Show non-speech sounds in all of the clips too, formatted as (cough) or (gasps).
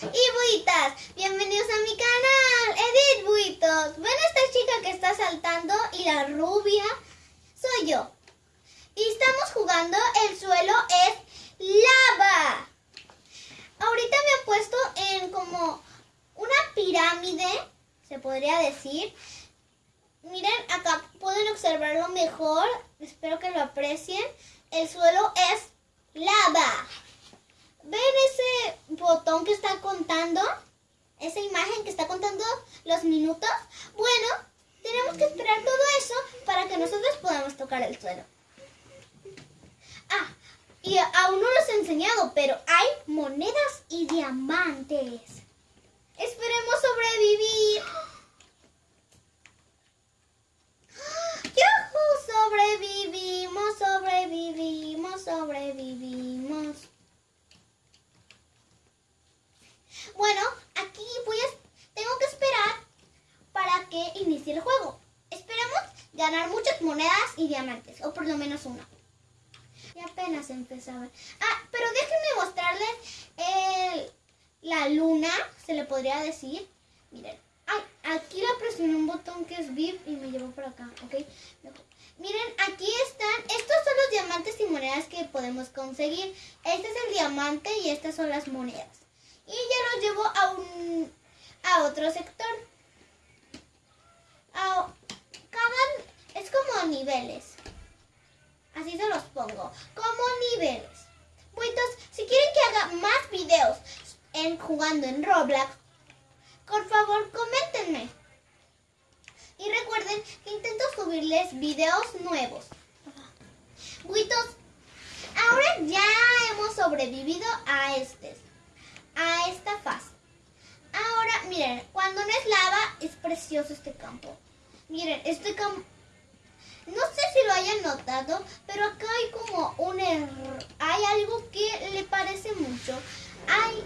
y buitas, bienvenidos a mi canal, Edith Buitos. ¿Ven esta chica que está saltando y la rubia? Soy yo. Y estamos jugando, el suelo es lava. Ahorita me he puesto en como una pirámide, se podría decir. Miren, acá pueden observarlo mejor, espero que lo aprecien. El suelo es lava. ¿Ven ese botón que está contando? Esa imagen que está contando los minutos. Bueno, tenemos que esperar todo eso para que nosotros podamos tocar el suelo. Ah, y aún no los he enseñado, pero hay monedas y diamantes. Esperemos sobrevivir. (gasps) ¡Yuhu! Sobrevivimos, sobrevivimos, sobrevivimos. Bueno, aquí voy a, tengo que esperar para que inicie el juego. Esperemos ganar muchas monedas y diamantes, o por lo menos una. Y apenas empezaba. Ah, pero déjenme mostrarles la luna, se le podría decir. Miren, ay, aquí la presioné un botón que es VIP y me llevó por acá, ¿ok? Miren, aquí están, estos son los diamantes y monedas que podemos conseguir. Este es el diamante y estas son las monedas y ya los llevo a un a otro sector. cada, es como niveles. Así se los pongo, como niveles. Buitos, si quieren que haga más videos en jugando en Roblox, por favor coméntenme. Y recuerden que intento subirles videos nuevos. Buitos, ahora ya hemos sobrevivido a este a esta fase. Ahora, miren, cuando no es lava, es precioso este campo. Miren, este campo... No sé si lo hayan notado, pero acá hay como un error. Hay algo que le parece mucho. Hay...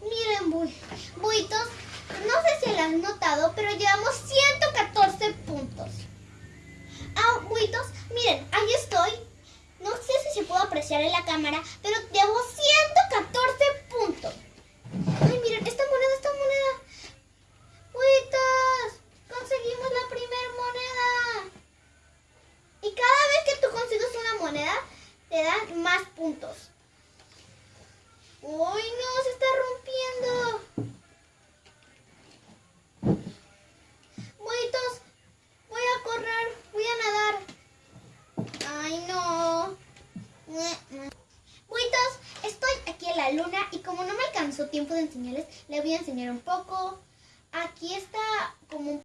Miren, buitos, no sé si lo han notado, pero llevamos 114 puntos. Ah, buitos, miren, ahí estoy no sé si se puede apreciar en la cámara, pero llevo 114 puntos. Ay, miren, esta moneda, esta moneda. ¡Puitas! Conseguimos la primera moneda. Y cada vez que tú consigues una moneda, te dan más puntos. ¡Uy, no! Se está rompiendo. Buitos, voy a correr, voy a nadar. Ay, no. Buitos, estoy aquí en la luna y como tiempo de enseñarles, le voy a enseñar un poco. Aquí está como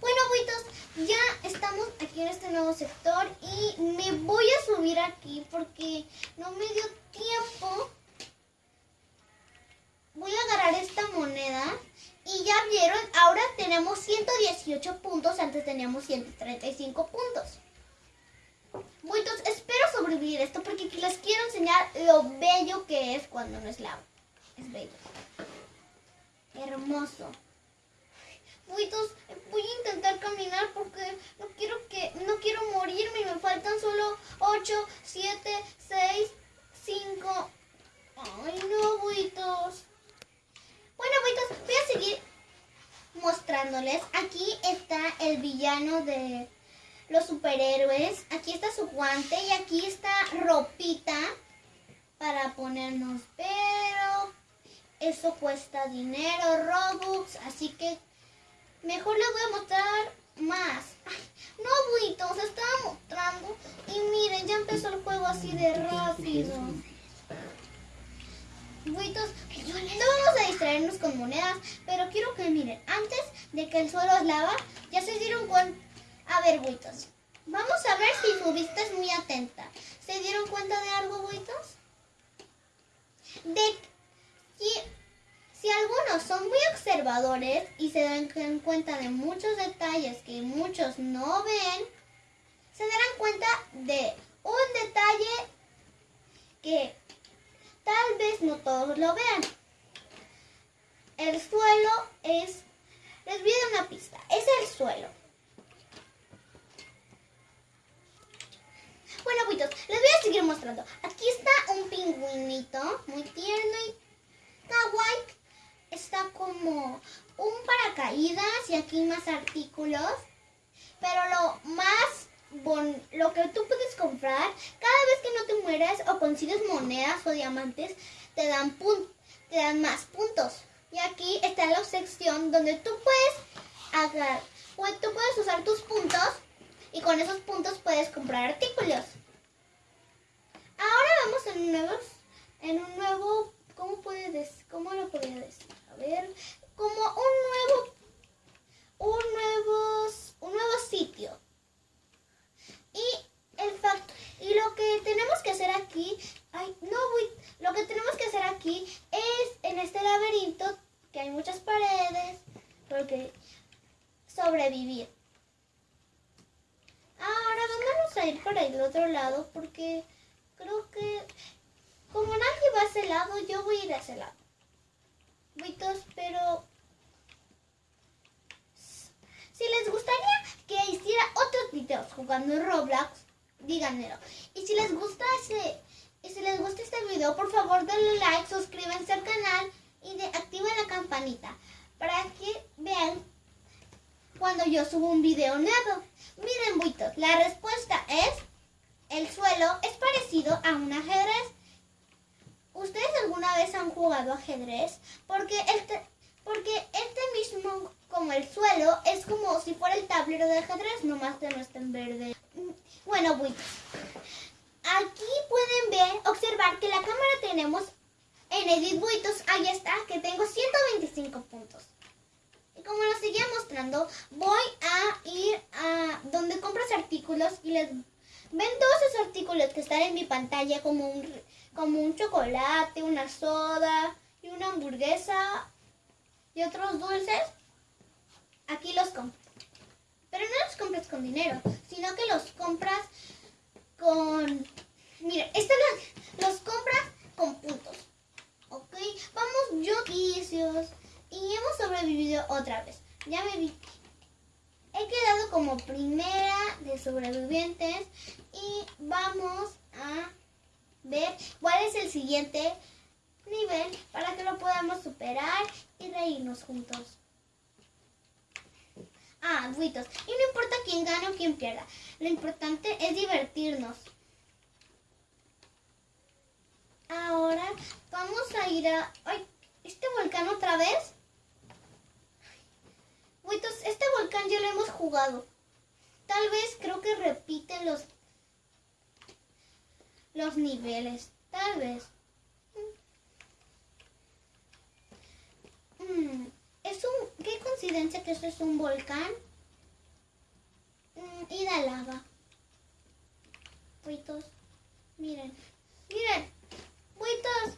Bueno, buitos, ya estamos aquí en este nuevo sector y me voy a subir aquí porque no me dio tiempo. Voy a agarrar esta moneda y ya vieron, ahora tenemos 118 puntos, antes teníamos 135 puntos. Esto porque les quiero enseñar lo bello que es cuando no es lava. Es bello. Hermoso. Buitos, voy a intentar caminar porque no quiero que no quiero morirme. Me faltan solo 8, 7, 6, 5. Ay, no, buitos. Bueno, buitos, voy a seguir mostrándoles. Aquí está el villano de los superhéroes. Aquí está su guante y aquí está ropita para ponernos. Pero eso cuesta dinero, Robux. Así que mejor les voy a mostrar más. no, Buito, se estaba mostrando. Y miren, ya empezó el juego así de rápido. Buitos, no vamos a distraernos con monedas, pero quiero que miren, antes de que el suelo es lava, ya se dieron cuenta a ver, buitos. Vamos a ver si su vista es muy atenta. ¿Se dieron cuenta de algo, buitos? De que si algunos son muy observadores y se dan cuenta de muchos detalles que muchos no ven, se darán cuenta de un detalle que tal vez no todos lo vean. El suelo es, les voy a dar una pista, es el suelo. Bueno, buitos, les voy a seguir mostrando. Aquí está un pingüinito, muy tierno y kawaii. Está como un paracaídas y aquí más artículos. Pero lo más bon lo que tú puedes comprar, cada vez que no te mueres o consigues monedas o diamantes, te dan, te dan más puntos. Y aquí está la sección donde tú puedes agarrar, pues, tú puedes usar tus puntos y con esos puntos puedes comprar artículos. Ahora vamos en un nuevo, en un nuevo, ¿cómo puedes, cómo lo podría decir? Como un nuevo, un nuevo, un nuevo sitio. Y el facto, y lo que tenemos que hacer aquí, ay, no, voy, lo que tenemos que hacer aquí es en este laberinto que hay muchas paredes, porque sobrevivir. Ahora vamos a ir para el otro lado porque creo que como nadie va a ese lado, yo voy a ir a ese lado. Buitos, pero si les gustaría que hiciera otros videos jugando Roblox, díganmelo. Y si les gusta ese, y si les gusta este video, por favor denle like, suscríbanse al canal y de, activen la campanita para que vean cuando yo subo un video nuevo. Miren, buitos, la respuesta es, el suelo es parecido a un ajedrez. ¿Ustedes alguna vez han jugado ajedrez? Porque este, porque este mismo, como el suelo, es como si fuera el tablero de ajedrez, nomás que no está en verde. Bueno, buitos, aquí pueden ver, observar que la cámara tenemos en Edit Buitos, ahí está, que tengo 125 puntos. Y como lo seguía mostrando, voy a ir a donde compras artículos y les ven todos esos artículos que están en mi pantalla como un, como un chocolate, una soda y una hamburguesa y otros dulces. Aquí los compras. Pero no los compras con dinero, sino que los compras con... Mira, estos los, compras con puntos. ¿Ok? Vamos, yo y hemos sobrevivido otra vez. Ya me vi. He quedado como primera de sobrevivientes y vamos a ver cuál es el siguiente nivel para que lo podamos superar y reírnos juntos. Ah, buitos. Y no importa quién gane o quién pierda. Lo importante es divertirnos. Ahora vamos a ir a... ¡Ay! ¿Este volcán otra vez? Buitos, ya lo hemos jugado. Tal vez creo que repiten los... Los niveles. Tal vez. Mm, es un... ¿Qué coincidencia que este es un volcán? Mm, y da lava. Buitos, miren. Miren. Buitos,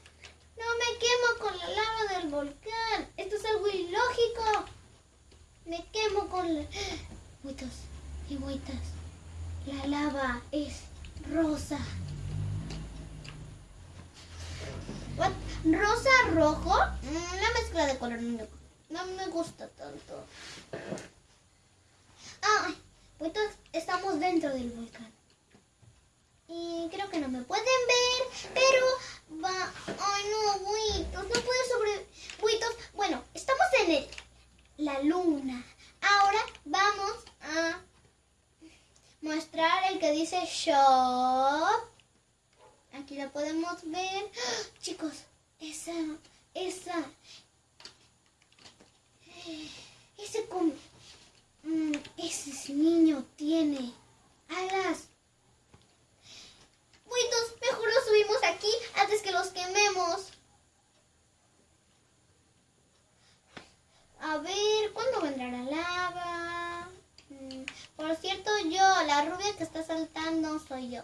no me quemo con la lava del volcán. Esto es algo ilógico. Me quemo con la... Buitos y buitas. La lava es rosa. ¿Rosa rojo? Mm, la mezcla de color no, me gusta tanto. Ah, buitos, estamos dentro del volcán. Y creo que no me pueden ver, pero va... Ay, no, buitos, no puedo sobre... Buitos, bueno, estamos en el... luna. Ahora vamos a mostrar el que dice shop. Aquí la podemos ver. ¡Ah! Chicos, esa, esa, ese, mm, ese niño tiene alas. Buitos, mejor los subimos aquí antes que los quememos. A ver, ¿cuándo vendrá la lava? Mm, Por cierto, yo, la rubia que saltando soy yo.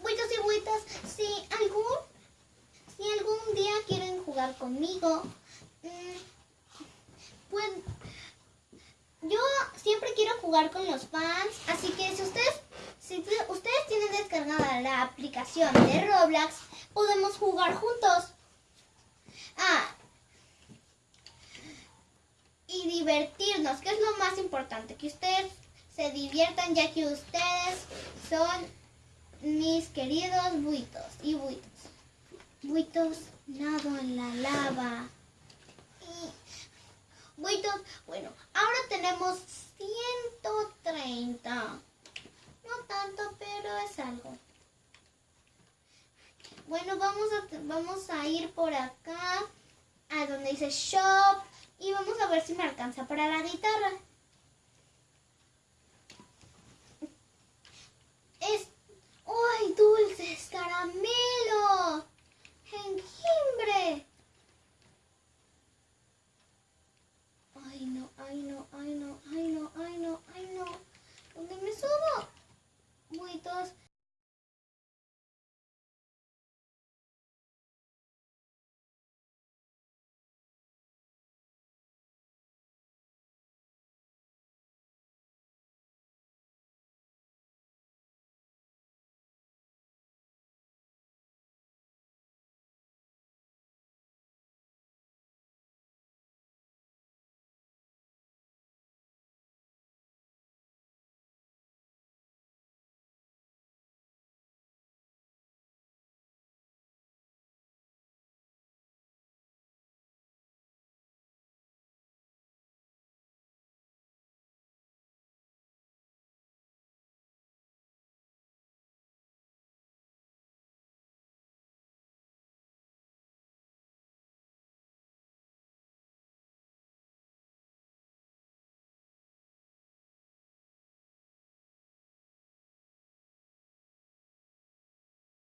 Buitos y buitas, si algún, si algún día quieren jugar conmigo, mm, pues yo siempre quiero jugar con los fans, así que si ustedes, si ustedes tienen descargada la aplicación de Roblox, podemos jugar juntos. Ah, y divertirnos, que es lo más importante, que ustedes se diviertan ya que ustedes son mis queridos buitos y buitos. Buitos, nado en la lava. Y buitos, bueno, ahora tenemos 130. No tanto, pero es algo. Bueno, vamos a, vamos a ir por acá, a donde dice shop, y vamos a ver si me alcanza para la guitarra. Es, ¡ay, dulces, caramelo! ¡Jengibre! Ay, no, ay, no, ay, no, ay, no, ay,